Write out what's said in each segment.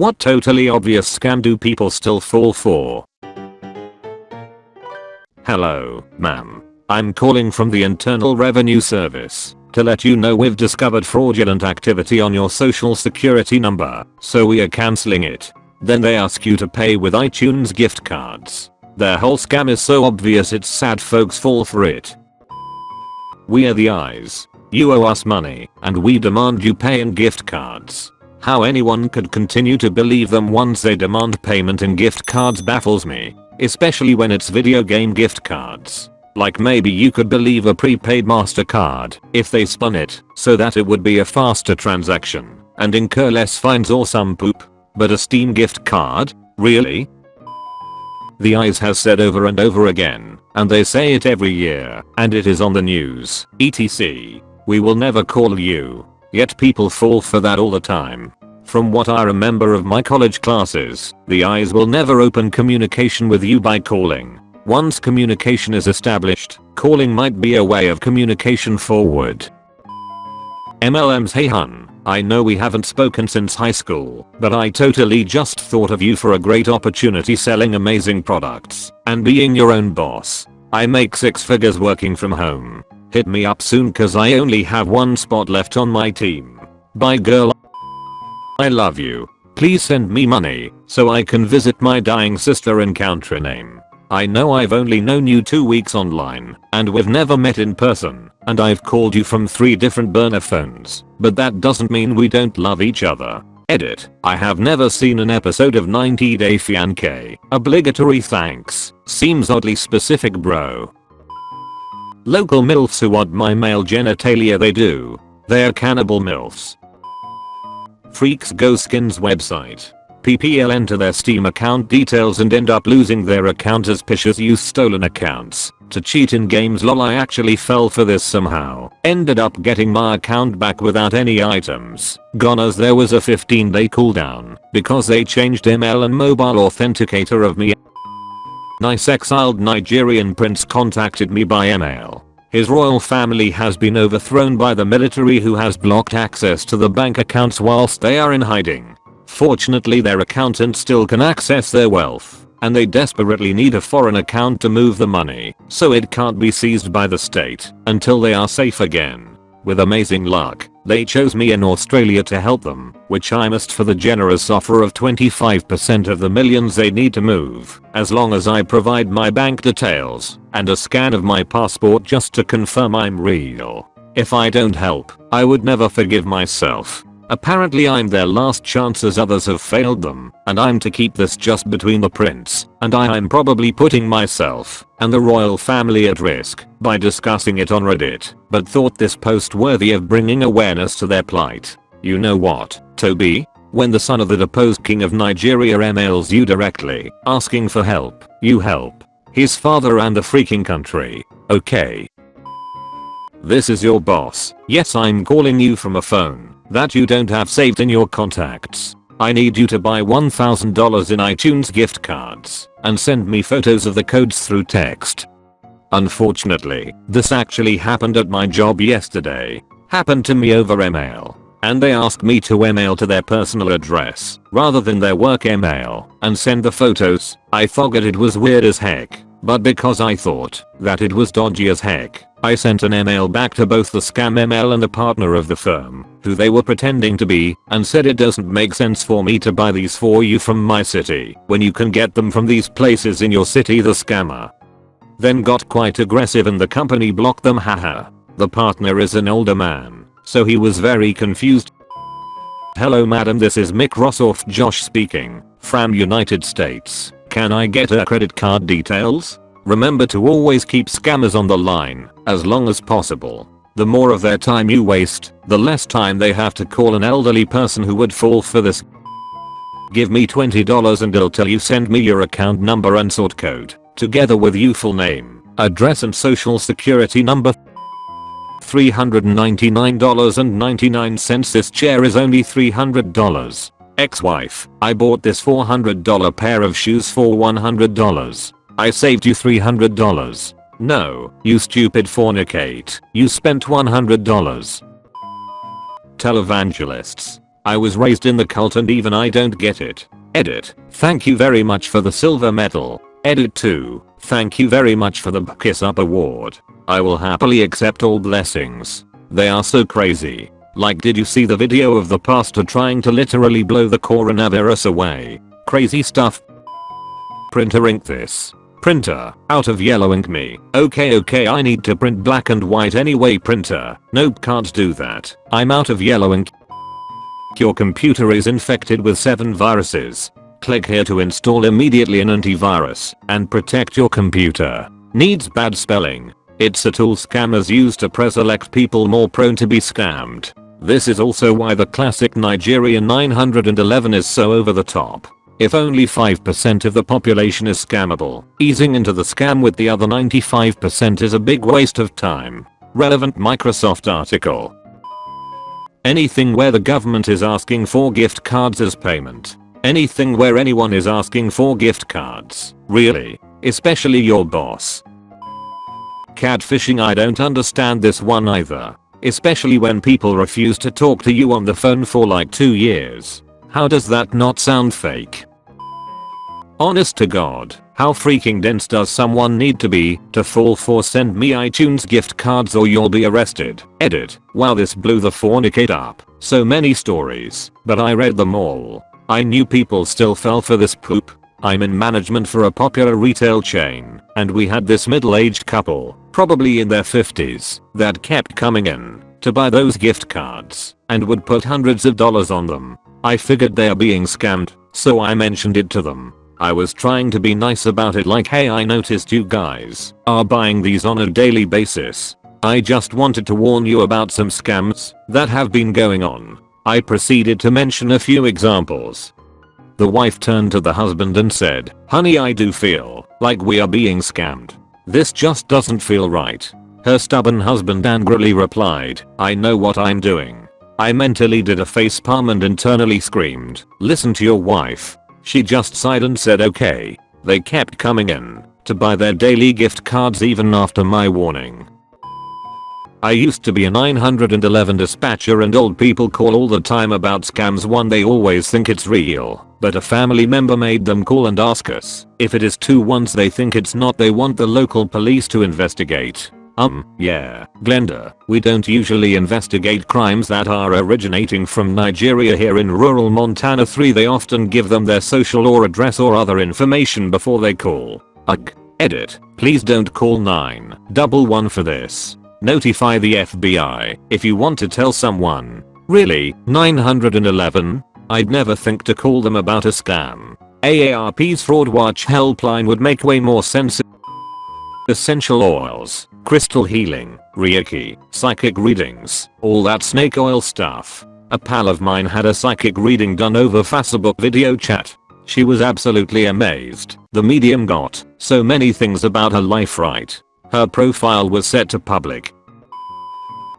What totally obvious scam do people still fall for? Hello, ma'am. I'm calling from the Internal Revenue Service to let you know we've discovered fraudulent activity on your social security number, so we are cancelling it. Then they ask you to pay with iTunes gift cards. Their whole scam is so obvious it's sad folks fall for it. We are the IRS. You owe us money, and we demand you pay in gift cards. How anyone could continue to believe them once they demand payment in gift cards baffles me, especially when it's video game gift cards. Like maybe you could believe a prepaid MasterCard if they spun it so that it would be a faster transaction and incur less fines or some poop. But a Steam gift card? Really? The IRS has said over and over again, and they say it every year, and it is on the news, etc. We will never call you. Yet people fall for that all the time. From what I remember of my college classes, the IRS will never open communication with you by calling. Once communication is established, calling might be a way of communication forward. MLM's hey hun, I know we haven't spoken since high school, but I totally just thought of you for a great opportunity selling amazing products and being your own boss. I make six figures working from home. Hit me up soon cause I only have one spot left on my team. Bye girl. I love you. Please send me money so I can visit my dying sister in country name. I know I've only known you 2 weeks online, and we've never met in person, and I've called you from 3 different burner phones, but that doesn't mean we don't love each other. Edit. I have never seen an episode of 90 Day Fiancé. Obligatory thanks. Seems oddly specific bro. Local MILFs who want my male genitalia they do. They're cannibal MILFs. Freaks Go Skins website. PPL enter their Steam account details and end up losing their account as phishers use stolen accounts to cheat in games lol I actually fell for this somehow. Ended up getting my account back without any items. Gone as there was a 15 day cooldown because they changed ML and mobile authenticator of me. Nice exiled Nigerian prince contacted me by email. His royal family has been overthrown by the military who has blocked access to the bank accounts whilst they are in hiding. Fortunately their accountant still can access their wealth, and they desperately need a foreign account to move the money, so it can't be seized by the state until they are safe again. With amazing luck, they chose me in Australia to help them, which I must for the generous offer of 25% of the millions they need to move, as long as I provide my bank details and a scan of my passport just to confirm I'm real. If I don't help, I would never forgive myself Apparently I'm their last chance as others have failed them, and I'm to keep this just between the prince and I am probably putting myself and the royal family at risk by discussing it on reddit, but thought this post worthy of bringing awareness to their plight. You know what, Toby? When the son of the deposed king of Nigeria emails you directly, asking for help, you help. His father and the freaking country. Okay. This is your boss. Yes I'm calling you from a phone that you don't have saved in your contacts. I need you to buy $1000 in iTunes gift cards and send me photos of the codes through text. Unfortunately, this actually happened at my job yesterday. Happened to me over email. And they asked me to email to their personal address rather than their work email and send the photos. I figured it was weird as heck. But because I thought that it was dodgy as heck, I sent an email back to both the scam ML and the partner of the firm, who they were pretending to be, and said it doesn't make sense for me to buy these for you from my city when you can get them from these places in your city the scammer. Then got quite aggressive and the company blocked them haha. The partner is an older man, so he was very confused. Hello madam this is Microsoft Josh speaking, from United States. Can I get her credit card details? Remember to always keep scammers on the line, as long as possible. The more of their time you waste, the less time they have to call an elderly person who would fall for this. Give me $20 and I'll tell you send me your account number and sort code, together with you full name, address and social security number. $399.99 This chair is only $300. Ex-wife, I bought this $400 pair of shoes for $100. I saved you $300. No, you stupid fornicate. You spent $100. Televangelists. I was raised in the cult and even I don't get it. Edit. Thank you very much for the silver medal. Edit 2. Thank you very much for the Kiss Up award. I will happily accept all blessings. They are so crazy. Like did you see the video of the pastor trying to literally blow the coronavirus away? Crazy stuff. Printer ink this. Printer, out of yellow ink me. Okay okay I need to print black and white anyway printer. Nope can't do that. I'm out of yellow ink. Your computer is infected with 7 viruses. Click here to install immediately an antivirus and protect your computer. Needs bad spelling. It's a tool scammers use to pre-select people more prone to be scammed. This is also why the classic Nigerian 911 is so over the top. If only 5% of the population is scammable, easing into the scam with the other 95% is a big waste of time. Relevant Microsoft article. Anything where the government is asking for gift cards as payment. Anything where anyone is asking for gift cards. Really. Especially your boss. Catfishing I don't understand this one either. Especially when people refuse to talk to you on the phone for like 2 years. How does that not sound fake? Honest to god, how freaking dense does someone need to be to fall for send me iTunes gift cards or you'll be arrested. Edit. Wow this blew the fornicate up. So many stories, but I read them all. I knew people still fell for this poop. I'm in management for a popular retail chain, and we had this middle-aged couple, probably in their 50s, that kept coming in to buy those gift cards and would put hundreds of dollars on them. I figured they're being scammed, so I mentioned it to them. I was trying to be nice about it like hey I noticed you guys are buying these on a daily basis. I just wanted to warn you about some scams that have been going on. I proceeded to mention a few examples. The wife turned to the husband and said, honey I do feel like we are being scammed. This just doesn't feel right. Her stubborn husband angrily replied, I know what I'm doing. I mentally did a facepalm and internally screamed, listen to your wife. She just sighed and said okay. They kept coming in to buy their daily gift cards even after my warning. I used to be a 911 dispatcher and old people call all the time about scams one they always think it's real, but a family member made them call and ask us if it is two once they think it's not they want the local police to investigate. Um, yeah, Glenda, we don't usually investigate crimes that are originating from Nigeria here in rural Montana 3 they often give them their social or address or other information before they call. Ugh. Edit. Please don't call 911 for this. Notify the FBI if you want to tell someone. Really, 911? I'd never think to call them about a scam. AARP's Fraud Watch helpline would make way more sense. Essential oils crystal healing, reiki, psychic readings, all that snake oil stuff. A pal of mine had a psychic reading done over Facebook video chat. She was absolutely amazed. The medium got so many things about her life right. Her profile was set to public.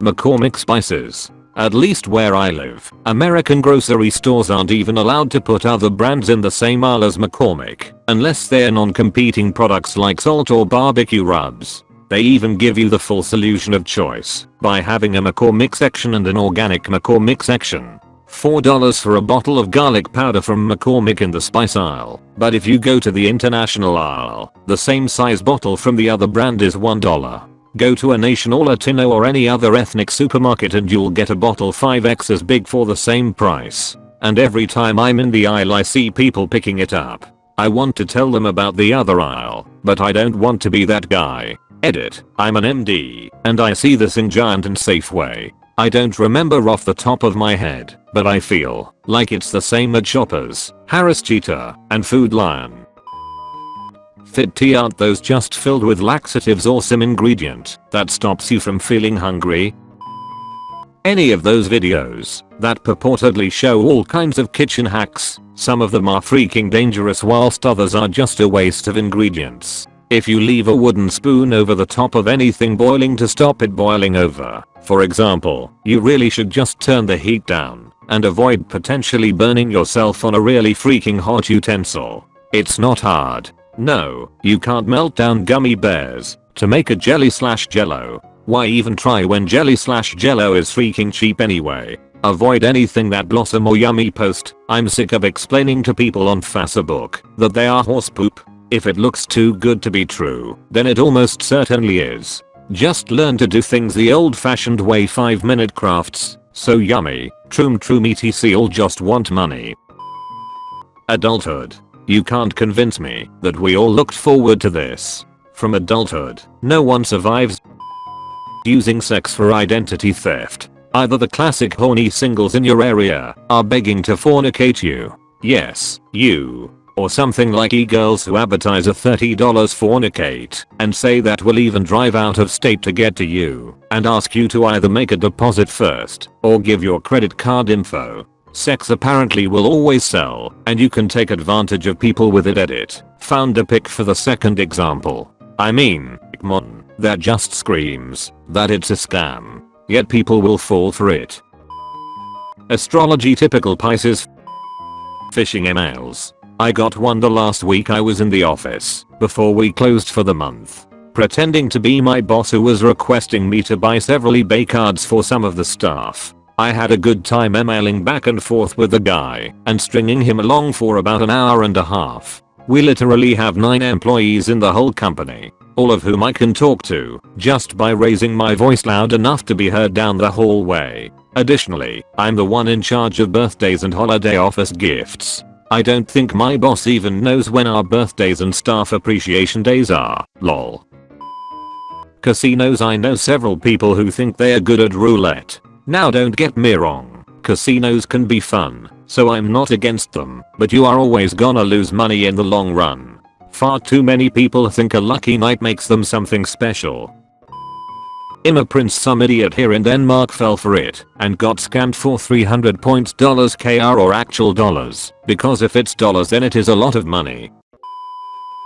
McCormick Spices. At least where I live, American grocery stores aren't even allowed to put other brands in the same aisle as McCormick, unless they're non-competing products like salt or barbecue rubs. They even give you the full solution of choice by having a McCormick section and an organic McCormick section. $4 for a bottle of garlic powder from McCormick in the spice aisle, but if you go to the international aisle, the same size bottle from the other brand is $1. Go to an Asian or Latino or any other ethnic supermarket and you'll get a bottle 5x as big for the same price. And every time I'm in the aisle I see people picking it up. I want to tell them about the other aisle, but I don't want to be that guy. Edit. I'm an MD, and I see this in Giant and Safeway. I don't remember off the top of my head, but I feel like it's the same at Shoppers, Harris Teeter, and Food Lion. Fit tea aren't those just filled with laxatives or some ingredient that stops you from feeling hungry? Any of those videos that purportedly show all kinds of kitchen hacks, some of them are freaking dangerous whilst others are just a waste of ingredients. If you leave a wooden spoon over the top of anything boiling to stop it boiling over, for example, you really should just turn the heat down and avoid potentially burning yourself on a really freaking hot utensil. It's not hard. No, you can't melt down gummy bears to make a jelly slash jello. Why even try when jelly slash jello is freaking cheap anyway? Avoid anything that Blossom or Yummy post. I'm sick of explaining to people on Facebook that they are horse poop. If it looks too good to be true, then it almost certainly is. Just learn to do things the old fashioned way 5 minute crafts. So yummy. Troom troom etc all just want money. Adulthood. You can't convince me that we all looked forward to this. From adulthood, no one survives using sex for identity theft. Either the classic horny singles in your area are begging to fornicate you. Yes, you. Or something like e-girls who advertise a $30 fornicate and say that will even drive out of state to get to you and ask you to either make a deposit first or give your credit card info. Sex apparently will always sell and you can take advantage of people with it edit. Found a pic for the second example. I mean, come on, that just screams that it's a scam. Yet people will fall for it. Astrology typical Pisces Phishing emails. I got one the last week I was in the office, before we closed for the month. Pretending to be my boss who was requesting me to buy several eBay cards for some of the staff. I had a good time emailing back and forth with the guy and stringing him along for about an hour and a half. We literally have 9 employees in the whole company, all of whom I can talk to just by raising my voice loud enough to be heard down the hallway. Additionally, I'm the one in charge of birthdays and holiday office gifts. I don't think my boss even knows when our birthdays and staff appreciation days are, lol. Casinos I know several people who think they are good at roulette. Now don't get me wrong, casinos can be fun, so I'm not against them, but you are always gonna lose money in the long run. Far too many people think a lucky night makes them something special. Imma Prince some idiot here in Denmark fell for it and got scammed for 300 points dollars KR or actual dollars because if it's dollars then it is a lot of money.